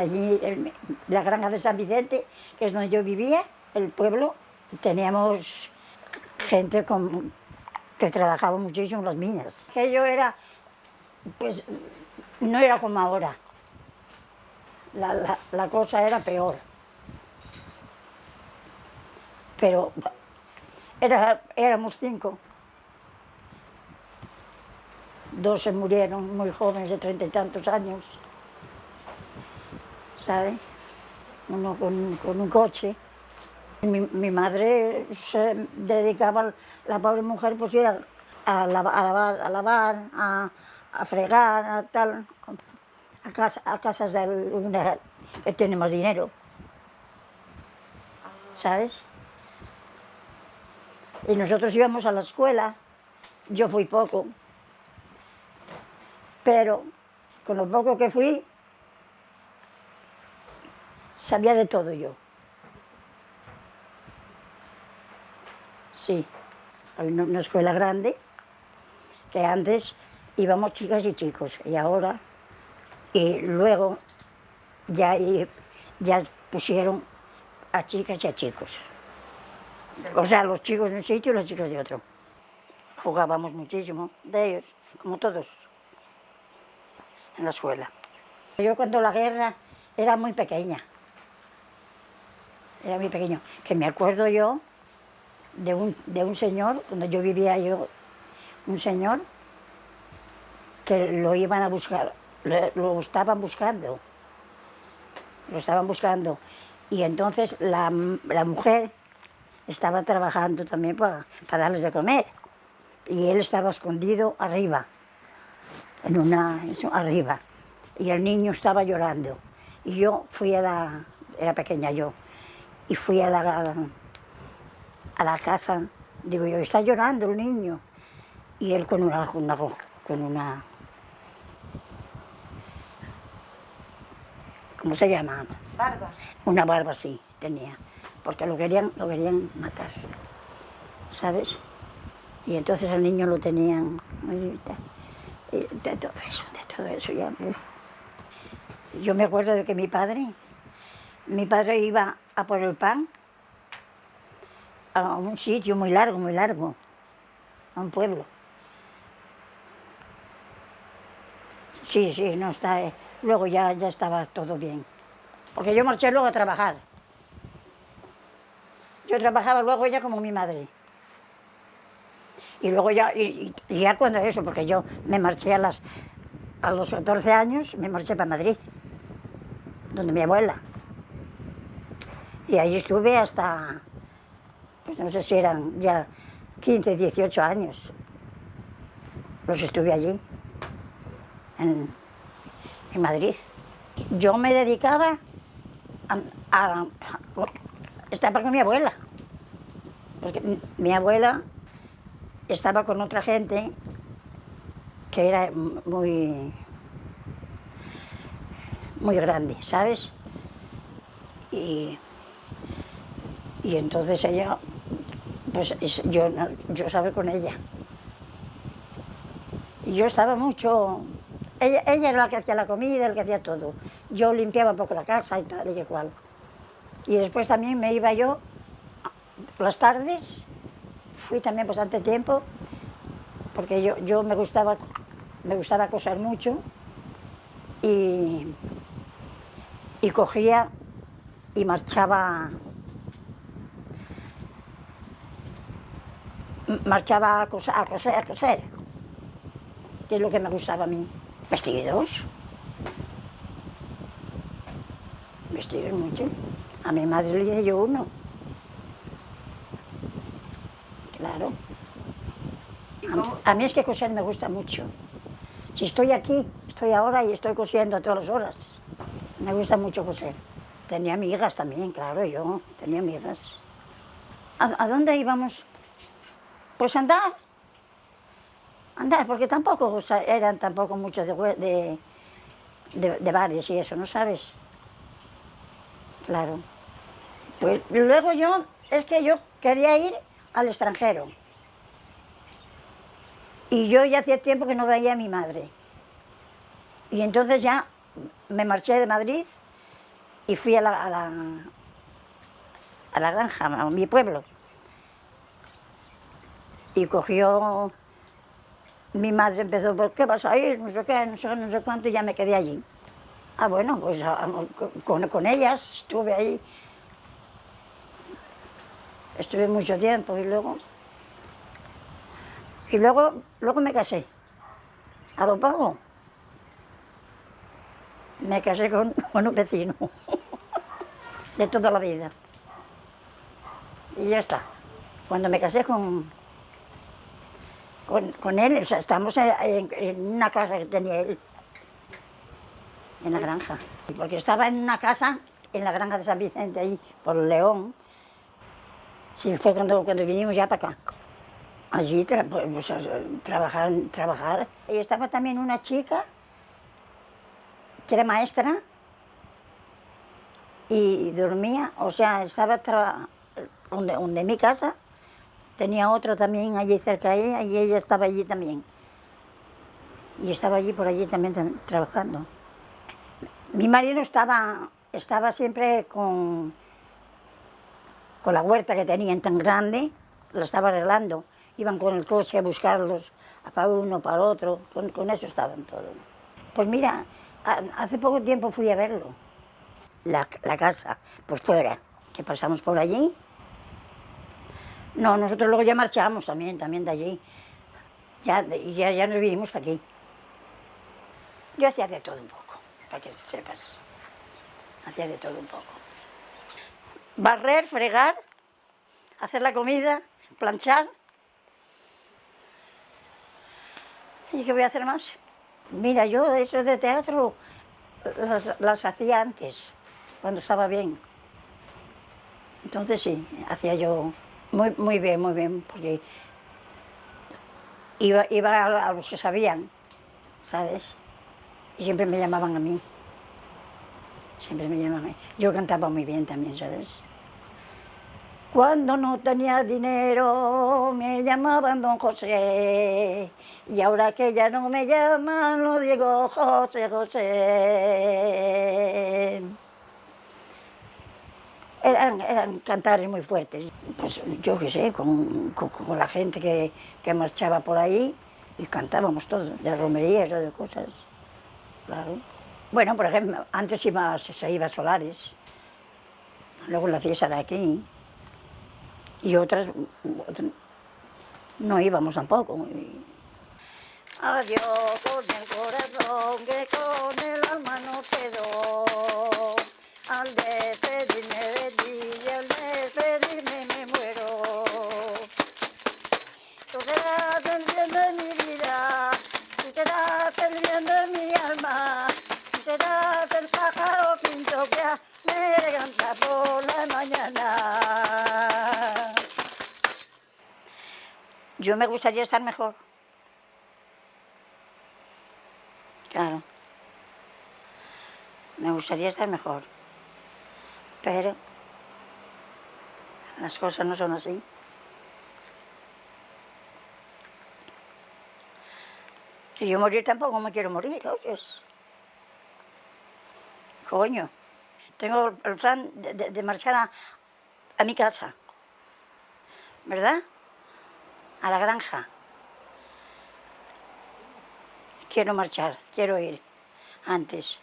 Allí, en la granja de San Vicente, que es donde yo vivía, el pueblo, teníamos gente que trabajaba muchísimo en las minas. Aquello era, pues, no era como ahora. La, la- cosa era peor. Pero éramos cinco. Dos se murieron muy jóvenes, de treinta y tantos años. ¿Sabe? Uno con, un coche. Mi, mi madre se dedicaba, la pobre mujer, pues ir a, a lava- a lavar, a, lavar, a, a fregar, a tal, a, casa- a casas de una que tiene más dinero. ¿Sabes? Y nosotros íbamos a la escuela, yo fui poco, pero con lo poco que fui, sabía de todo yo. Sí, hay una, escuela grande, que antes íbamos chicas y chicos, y ahora, y luego ya, ya pusieron a chicas y a chicos. O sea, los chicos de un sitio y los chicos de otro. Jugábamos muchísimo de ellos, como todos, en la escuela. Yo cuando la guerra era muy pequeña, era muy pequeño, que me acuerdo yo de un, de un señor, cuando yo vivía yo, un señor que lo iban a buscar, lo, estaban buscando, lo estaban buscando. Y entonces la, la mujer estaba trabajando también para, para darles de comer. Y él estaba escondido arriba, en una, arriba. Y el niño estaba llorando. Y yo fui a la, era pequeña yo, y fui a la, a la casa, digo yo, está llorando el niño. Y él con una, una, con una ¿cómo se llama? Barba. Una barba así tenía, porque lo querían, lo querían matar, ¿sabes? Y entonces al niño lo tenían, de de todo eso, de todo eso ya. uf. Yo me acuerdo de que mi padre, mi padre iba por el pan a un sitio muy largo, muy largo, a un pueblo. Sí, sí, no está. eh, Luego ya, ya estaba todo bien. Porque yo marché luego a trabajar. Yo trabajaba luego ya como mi madre. Y luego ya, y ya cuando eso, porque yo me marché a, las, a los 14 años, me marché para Madrid, donde mi abuela. Y ahí estuve hasta, pues no sé si eran ya 15, 18 años. Los estuve allí, en, en Madrid. Yo me dedicaba a, a- a- con mi abuela. Porque mi- abuela estaba con otra gente que era muy, muy grande, ¿sabes? Y, y entonces ella, pues es- yo, yo con ella. Y yo estaba mucho... Ella, ella era la que hacía la comida, la que hacía todo. Yo limpiaba un poco la casa y tal y cual. Y después también me iba yo las tardes, fui también bastante tiempo, porque yo, yo me, gustaba, me gustaba coser mucho y, y cogía y marchaba marchaba a coser, a coser, a coser, que es lo que me gustaba a mí. Vestidos. Vestidos mucho. A mi madre le hice yo uno. Claro. ¿Y A, cómo- a mí es que coser me gusta mucho. Si estoy aquí, estoy ahora y estoy cosiendo a todas las horas. Me gusta mucho coser. Tenía amigas también, claro, yo tenía amigas. ¿A, a dónde íbamos? Pues andar. Andar, porque tampoco eran tampoco muchos de, de, de, de bares y eso, ¿no sabes? Claro. Pues luego yo, es que yo quería ir al extranjero. Y yo ya hacía tiempo que no veía a mi madre. Y entonces ya me marché de Madrid y fui a la, a la, a la granja, a mi pueblo. Y cogió, mi madre empezó, ¿por qué vas a ir? No sé qué, no sé, no sé cuánto, y ya me quedé allí. Ah, bueno, pues a- con, con ellas estuve ahí. Estuve mucho tiempo y luego... Y luego, luego me casé. A lo poco. Me casé con, con un vecino. De toda la vida. Y ya está. Cuando me casé con, con, él, o sea, estamos en, una casa que tenía él. En la granja. Porque estaba en una casa, en la granja de San Vicente, ahí, por León. Sí, fue cuando, cuando vinimos ya para acá. Allí, tra- pues, trabajar, trabajar. Y estaba también una chica que era maestra y dormía, o sea, estaba donde, donde mi casa, tenía otra también allí cerca de ella y ella estaba allí también. Y estaba allí por allí también tra- trabajando. Mi marido estaba, estaba siempre con, con la huerta que tenían tan grande, la estaba arreglando. Iban con el coche a buscarlos, a para uno, para otro, con, con eso estaban todos. Pues mira, hace poco tiempo fui a verlo, la, la casa, pues fuera, que pasamos por allí. No, nosotros luego ya marchamos también, también de allí. Ya, ya, ya nos vinimos para aquí. Yo hacía de todo un poco, para que sepas. Hacía de todo un poco. Barrer, fregar, hacer la comida, planchar. ¿Y qué voy a hacer más? Mira, yo eso de teatro las hacía antes, cuando estaba bien. Entonces sí, hacía yo muy, muy bien, muy bien, porque iba, iba a, a los que sabían, ¿sabes? Y siempre me llamaban a mí. Siempre me llamaban a mí. Yo cantaba muy bien también, ¿sabes? Cuando no tenía dinero me llamaban don José y ahora que ya no me llaman lo digo José José. Eran, eran cantares muy fuertes. Pues yo qué sé, con, con- la gente que, que marchaba por ahí y cantábamos todos, de romerías de cosas. Claro. Bueno, por ejemplo, antes iba, se iba a Solares, luego la fiesta de aquí y otras no íbamos tampoco. Adiós con el corazón que con el alma no quedó. Al despedirme que me canta por la mañana. Yo me gustaría estar mejor. Claro. Me gustaría estar mejor. Pero las cosas no son así. Y yo morir tampoco me quiero morir, oyes. Coño. Tengo el plan de, de- marchar a, a mi casa. ¿Verdad? A la granja. Quiero marchar, quiero ir antes.